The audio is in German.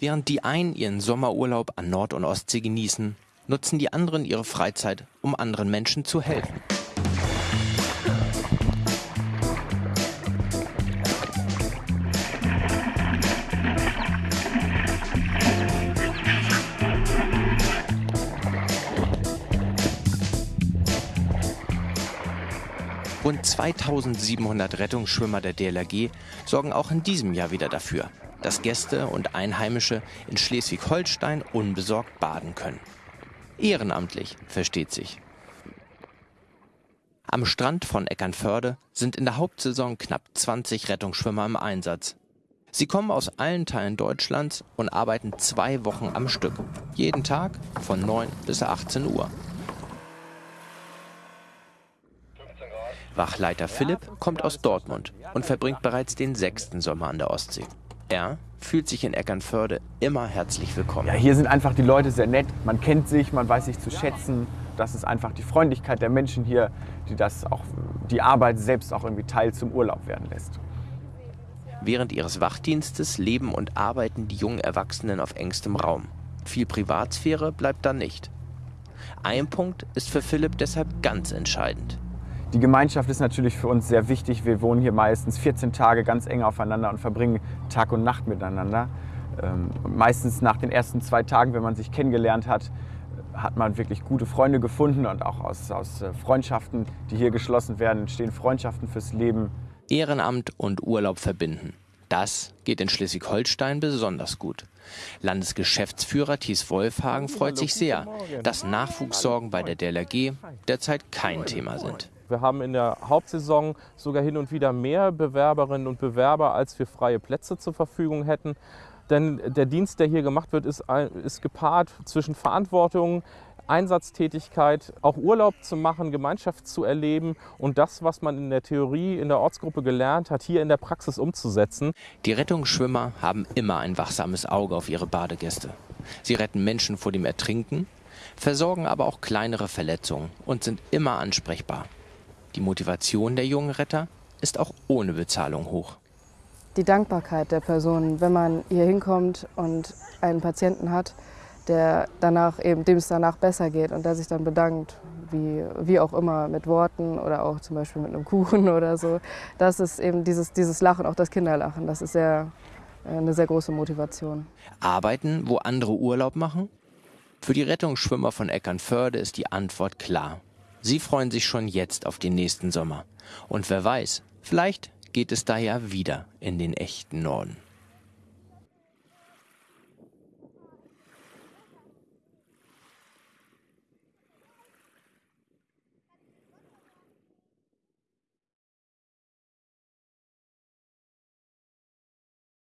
Während die einen ihren Sommerurlaub an Nord- und Ostsee genießen, nutzen die anderen ihre Freizeit, um anderen Menschen zu helfen. Rund 2700 Rettungsschwimmer der DLRG sorgen auch in diesem Jahr wieder dafür, dass Gäste und Einheimische in Schleswig-Holstein unbesorgt baden können. Ehrenamtlich, versteht sich. Am Strand von Eckernförde sind in der Hauptsaison knapp 20 Rettungsschwimmer im Einsatz. Sie kommen aus allen Teilen Deutschlands und arbeiten zwei Wochen am Stück. Jeden Tag von 9 bis 18 Uhr. Wachleiter Philipp kommt aus Dortmund und verbringt bereits den sechsten Sommer an der Ostsee. Er fühlt sich in Eckernförde immer herzlich willkommen. Ja, hier sind einfach die Leute sehr nett. Man kennt sich, man weiß sich zu schätzen. Das ist einfach die Freundlichkeit der Menschen hier, die das auch die Arbeit selbst auch irgendwie Teil zum Urlaub werden lässt. Während ihres Wachdienstes leben und arbeiten die jungen Erwachsenen auf engstem Raum. Viel Privatsphäre bleibt da nicht. Ein Punkt ist für Philipp deshalb ganz entscheidend. Die Gemeinschaft ist natürlich für uns sehr wichtig. Wir wohnen hier meistens 14 Tage ganz eng aufeinander und verbringen Tag und Nacht miteinander. Ähm, meistens nach den ersten zwei Tagen, wenn man sich kennengelernt hat, hat man wirklich gute Freunde gefunden und auch aus, aus äh, Freundschaften, die hier geschlossen werden, entstehen Freundschaften fürs Leben. Ehrenamt und Urlaub verbinden. Das geht in Schleswig-Holstein besonders gut. Landesgeschäftsführer Thies Wolfhagen freut sich sehr, dass Nachwuchssorgen bei der DLRG derzeit kein Thema sind. Wir haben in der Hauptsaison sogar hin und wieder mehr Bewerberinnen und Bewerber, als wir freie Plätze zur Verfügung hätten. Denn der Dienst, der hier gemacht wird, ist, ist gepaart zwischen Verantwortung, Einsatztätigkeit, auch Urlaub zu machen, Gemeinschaft zu erleben und das, was man in der Theorie in der Ortsgruppe gelernt hat, hier in der Praxis umzusetzen. Die Rettungsschwimmer haben immer ein wachsames Auge auf ihre Badegäste. Sie retten Menschen vor dem Ertrinken, versorgen aber auch kleinere Verletzungen und sind immer ansprechbar. Die Motivation der jungen Retter ist auch ohne Bezahlung hoch. Die Dankbarkeit der Person, wenn man hier hinkommt und einen Patienten hat, der danach eben, dem es danach besser geht und der sich dann bedankt, wie, wie auch immer, mit Worten oder auch zum Beispiel mit einem Kuchen oder so. Das ist eben dieses, dieses Lachen, auch das Kinderlachen, das ist sehr, äh, eine sehr große Motivation. Arbeiten, wo andere Urlaub machen? Für die Rettungsschwimmer von Eckernförde ist die Antwort klar. Sie freuen sich schon jetzt auf den nächsten Sommer. Und wer weiß, vielleicht geht es da ja wieder in den echten Norden.